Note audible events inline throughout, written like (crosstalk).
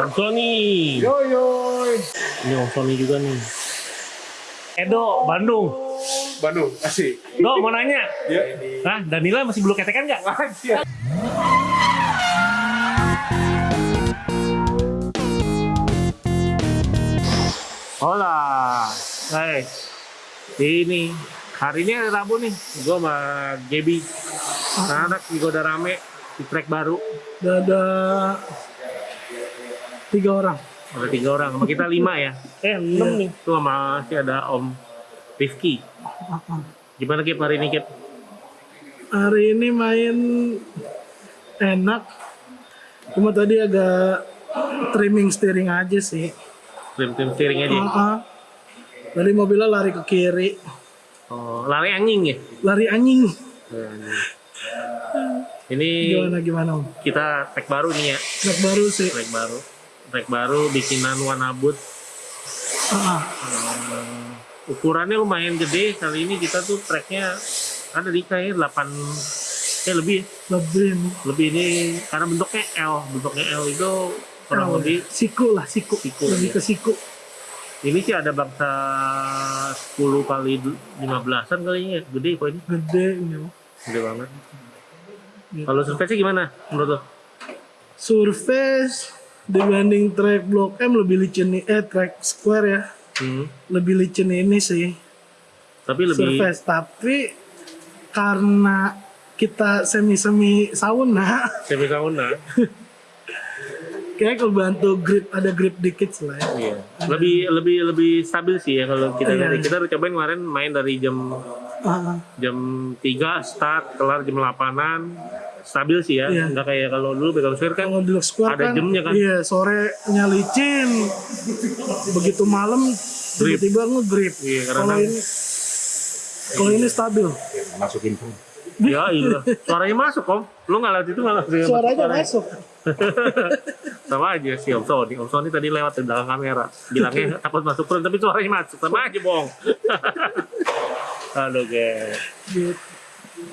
Om Sony. Yo yo. Ini Om Sony juga nih. Edo, Bandung. Bandung, asik. Do, mau nanya. Ya. Hah, Danila masih belum ketekan nggak? Aja. Hola. Hai. Ini hari ini hari Rabu nih. Gue sama Gaby. Anak juga udah rame di track baru. Ada tiga orang. Ada tiga orang. Sama kita lima ya. Eh, enam nih. Tuh sama masih ada Om Rifki. Gimana Kip hari ini Kip? Hari ini main enak. Cuma tadi agak trimming steering aja sih. Tim-tim steering aja. Ah, ah. Tadi mobilnya lari ke kiri. Oh, lari anjing ya? Lari anjing. Ini Gimana gimana om? kita track baru nih ya. Track baru sih. Track baru. Track baru bikinan Wanabut. Ah, ah. Eh, ukurannya lumayan gede. Kali ini kita tuh tracknya ada di kayak 8 eh lebih lebih nih. lebih ini karena bentuknya L bentuknya L itu kurang Oh, lebih siku lah siku. Siku, lebih iya. ke siku. ini sih ada bangsa 10 kali 15an kali ya gede kok ini Gede ini. Gede banget Gitu. kalau surface gimana menurut lo? Surface dibanding track Block M lebih licin nih. Eh track Square ya. Hmm. Lebih licin ini sih. tapi lebih surface tapi karena kita semi semi sauna semi sauna (laughs) kayak kebantu grip ada grip dikit lah ya. Iya. Lebih lebih lebih stabil sih ya kalau kita Iya. dari kita udah cobain kemarin main dari jam Ah, jam 3 start kelar jam 8-an stabil sih ya. Iya. Enggak kayak kalau dulu pegang swear kan kalau Square Ada kan, jamnya kan? iya sore licin begitu malam tiba-tiba ngegrip Iya, kalau karena- ini kalau ini stabil Masukin pun. ya iya. Suaranya masuk om. Lu nggak lewat itu nggak suaranya masuk (laughs) Sama aja sih Om Sony. Om Sony tadi lewat di belakang kamera. Bilangnya takut masuk front tapi suaranya masuk. Sama aja bohong. Aduh (laughs) guys. gitu.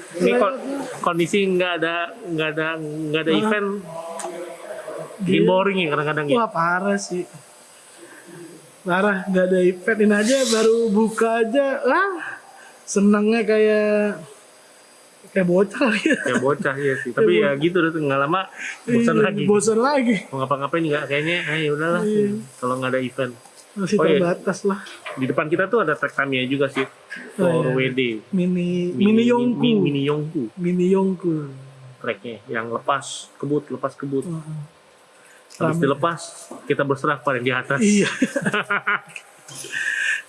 Ini kon- kondisi nggak ada nggak ada nggak ada event. Bikin boring ya kadang-kadang ya. wah parah sih parah nggak ada event ini aja baru buka aja ah senangnya kayak kayak bocah (laughs) ya Ya bocah ya sih. Tapi ya gitu udah nggak lama bosan Iya, lagi. bosan lagi Mau ngapa-ngapain nggak kayaknya. Ya udahlah. Iya. Kalau nggak ada event. Masih Oh, iya. terbatas lah Di depan kita tuh ada track Tamiya juga sih. Oh, iya. WD. mini mini, yongku Mini, mini, mini Yongku yongku tracknya yang lepas kebut lepas kebut Heeh. habis Rame. dilepas kita berserah pada yang di atas iya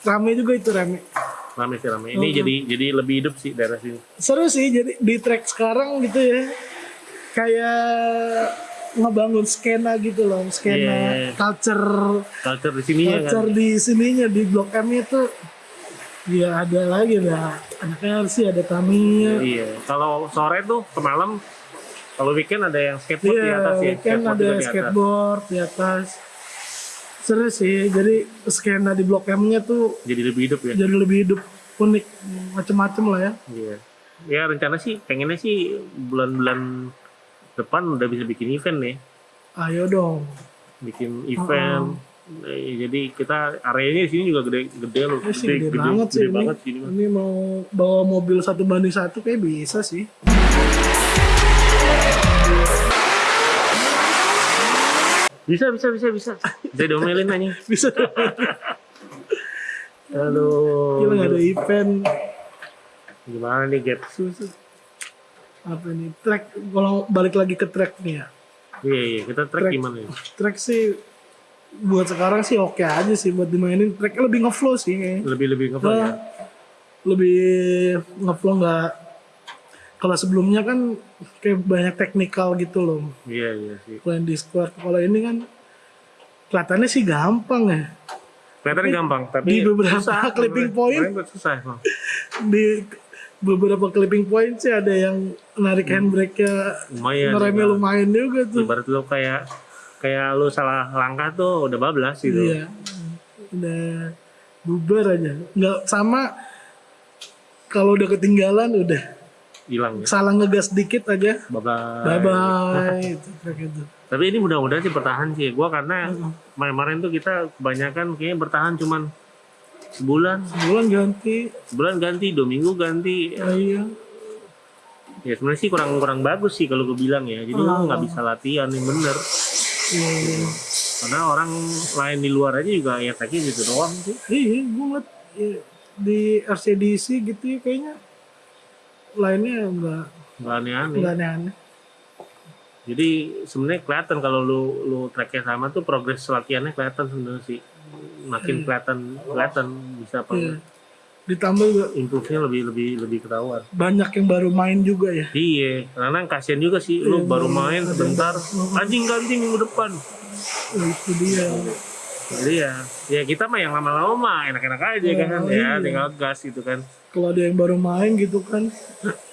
rame juga itu rame rame sih rame ini Mhm. jadi jadi lebih hidup sih daerah sini seru sih jadi di track sekarang gitu ya kayak ngebangun skena gitu loh skena Iya. culture. Culture di sini ya kan? Culture di sininya di blok M itu ya ada lagi ada anak LC ada Tamiya iya kalau sore tuh ke malam kalau weekend ada yang skateboard di iya atas ya? weekend skateboard ada atas. skateboard di atas. Seru sih jadi skena di blok M nya tuh jadi lebih hidup ya? jadi lebih hidup unik macem-macem lah ya. Iya. Ya rencana sih pengennya sih bulan-bulan depan udah bisa bikin event nih. Ayo dong. Bikin event. Eh, jadi kita areanya di sini juga gede gede loh. Ini sih gede, banget sih gede ini. banget sih ini mau bawa mobil satu banding satu kayak bisa sih. bisa bisa bisa bisa. Bisa diomelin aja. (laughs) Bisa. Gila nggak ada event. Gimana nih, Gap? Apa ini track kalau balik lagi ke track nih ya. Iya, iya. Kita track Track. gimana ya? Track sih buat sekarang sih oke aja sih buat dimainin. Tracknya lebih ngeflow sih kayaknya. Lebih-lebih ngeflow ya? Nah, lebih ngeflow nggak kalau sebelumnya kan kayak banyak teknikal gitu loh. Iya, iya sih. Kalau yang di square kalau ini kan kelihatannya sih gampang ya. Kelihatannya gampang, tapi di beberapa susah. clipping point- susah emang. (laughs) di beberapa clipping point sih ada yang narik handbrake-nya Lumayan. ngeremnya juga. lumayan juga tuh. Ibarat lu kayak kayak lu salah langkah tuh udah bablas gitu. Iya. Udah bubar aja. Nggak sama kalau udah ketinggalan udah Hilang ya. salah ngegas dikit aja. Bablas. Bye bye. itu kayak gitu. Tapi ini mudah-mudahan sih bertahan sih. Gua karena kemarin-kemarin tuh kita kebanyakan kayaknya bertahan cuman sebulan, Sebulan ganti. sebulan ganti, dua minggu ganti. Ya, iya. Ya sebenarnya sih kurang kurang bagus sih kalau gue bilang ya. Jadi Oh. nggak bisa latihan yang bener. Iya, iya. Karena orang lain di luar aja juga ya kayak gitu doang sih. Iya, gue ngeliat ya, di RCDC gitu ya kayaknya lainnya enggak Nggak aneh-aneh. enggak aneh-aneh. Jadi sebenarnya kelihatan kalau lu lu tracknya sama tuh progres latihannya kelihatan sebenarnya sih. Makin kelihatan kelihatan bisa apa Iya. Ditambah juga improve-nya lebih lebih lebih ketahuan. banyak yang baru main juga ya. Iya, karena kasihan juga sih lu Iya, baru iya. main sebentar, anjing ganti minggu depan. Oh, itu dia. Jadi ya, ya kita mah yang lama-lama mah enak-enak aja Oh, kan, iya. ya tinggal gas gitu kan. Kalau ada yang baru main gitu kan (laughs)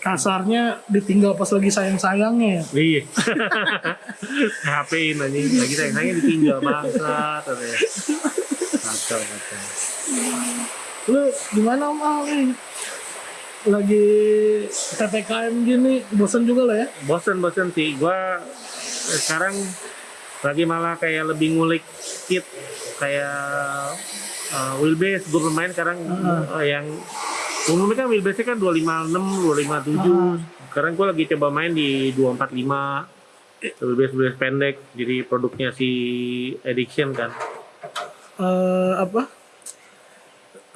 kasarnya ditinggal pas lagi sayang-sayangnya ya. Iya. (laughs) HP-in anjing, lagi sayang-sayangnya ditinggal bangsa katanya. Kacau, kacau. Lu gimana Om Al nih? Lagi PPKM gini, bosan juga lah ya? Bosen-bosen sih, gua eh, sekarang lagi malah kayak lebih ngulik kit kayak uh, wheelbase gue bermain sekarang uh, yang umumnya kan wheelbase kan 256 257 sekarang gue lagi coba main di 245 wheelbase wheelbase pendek jadi produknya si Addiction kan. Eh, apa?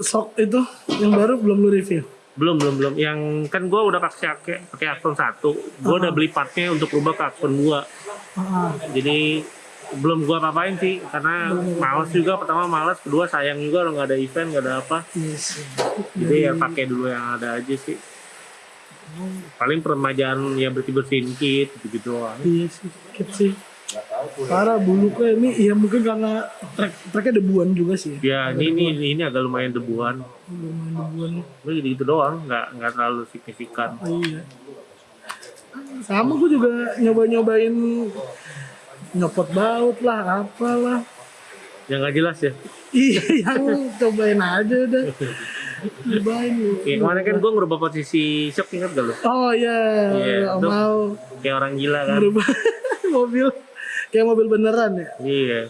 Sok itu yang baru belum lu review. belum belum belum. Yang kan gue udah pakai pakai Axon 1 gue udah beli partnya untuk rubah ke Axon 2 Ah, jadi belum gua apa-apain sih karena males juga pertama males kedua sayang juga lo nggak ada event nggak ada apa iya jadi ya pakai dulu yang ada aja sih paling peremajaan ya bersih bersihin kit gitu gitu doang Iya sih, dikit sih. Parah bulu kayak ini ya mungkin karena track tracknya debuan juga sih. Ya. ya ini ini ini agak lumayan debuan Lumayan debuan. Tapi gitu gitu doang nggak nggak terlalu signifikan Oh, iya. Sama gue juga nyoba-nyobain nyopot baut lah, apalah. yang nggak jelas ya Iya, (laughs) yang cobain aja udah. Cobain lu. kayak kemarin kan gua ngerubah posisi shock ingat gak lo Oh iya, Iya, nggak tuh. mau kayak orang gila kan berubah (laughs) mobil kayak mobil beneran ya. iya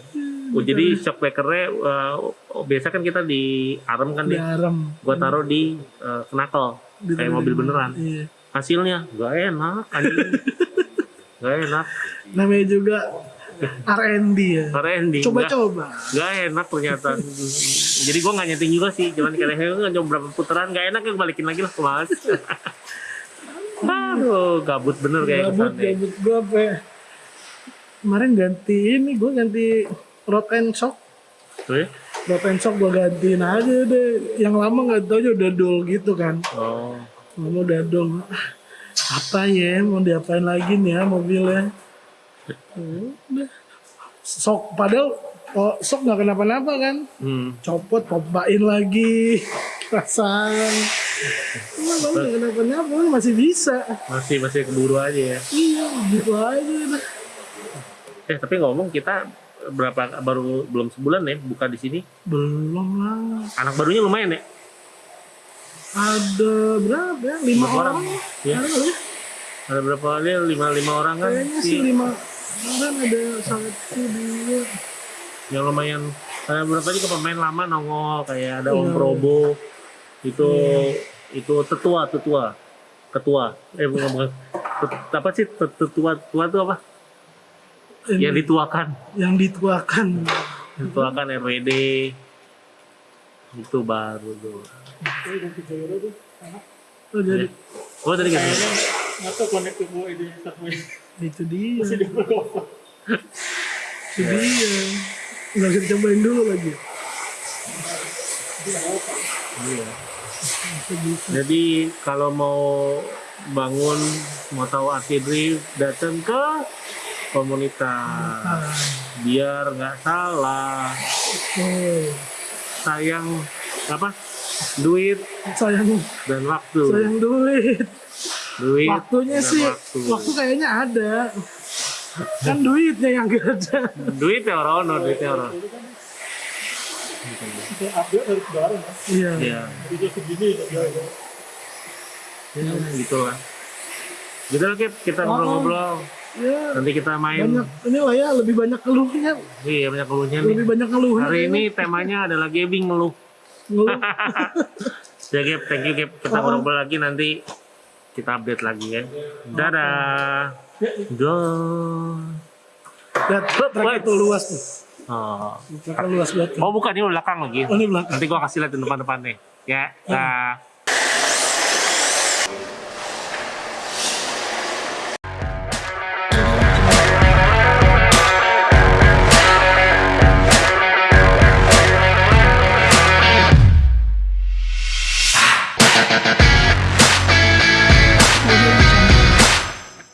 oh, jadi shock breakernya uh, oh, biasa kan kita di arm kan Di di arem. gua taruh di uh, knuckle Di kayak mobil beneran Iya. hasilnya gak enak anjing (laughs) gak enak Namanya juga R&D ya. R&D Coba-coba. nggak enak ternyata jadi gua nggak nyeting juga sih cuman kayak nggak coba berapa putaran nggak enak ya balikin lagi lah ke mas (laughs) aduh gabut bener kayak Gabut, kesannya gabut gue apa ya? Kemarin ganti ini, gue ganti rod and shock. Tuh ya? Rod and shock gue gantiin aja deh. Yang lama nggak tahu aja udah dol gitu kan. oh Lama udah dol. Ah, Apa ya, mau diapain lagi nih ya mobilnya. Sok, padahal oh, sok nggak kenapa-napa kan. hmm. Copot, pompain lagi. Pasang. Emang nggak kenapa-napa, masih bisa. masih masih keburu aja ya Iya, gitu aja eh tapi ngomong kita berapa baru belum sebulan ya buka di sini Belum lah. anak barunya lumayan ya Ada berapa ya? Lima orang. orang? Ya. Ada berapa kali lima lima orang kan Kayaknya sih lima orang ada satu dua. yang lumayan ada beberapa juga pemain lama nongol kayak ada Om Iya. Probo. Itu itu tetua tetua. Ketua. Eh bukan bukan. Tet- apa sih? Tet- tetua tua itu apa? Ini yang dituakan. yang dituakan. dituakan RWD itu baru tuh. Oh, jadi. Oh tadi kan Atau connect ke gua ini itu dia. itu dia. Nggak bisa dicobain dulu lagi. Iya. jadi kalau mau bangun mau tahu arti drift datang ke komunitas Ah, biar nggak salah sayang apa duit sayang dan waktu sayang duit. Duit Waktunya sih, waktu. waktu kayaknya ada. Kan duitnya yang gak ada. duit ya orang no duit ya orang update sekarang ya. Iya. ya Video segini ya. ya gitu lah gitu lah kita ngobrol-ngobrol ya Nanti kita main. banyak inilah ya lebih banyak keluhnya Iya banyak keluhnya nih. lebih banyak keluhnya Hari ini temanya adalah gaming ngeluh. Ngeluh. (laughs) Ya Gap, thank you Gap. Kita ngobrol lagi nanti kita update lagi ya. Dadah. Dah. lihat truknya tuh luas tuh Oh. luas banget oh bukan ini belakang lagi. oh ini belakang Nanti gua kasih lihat di depan-depannya. Ya. Dah.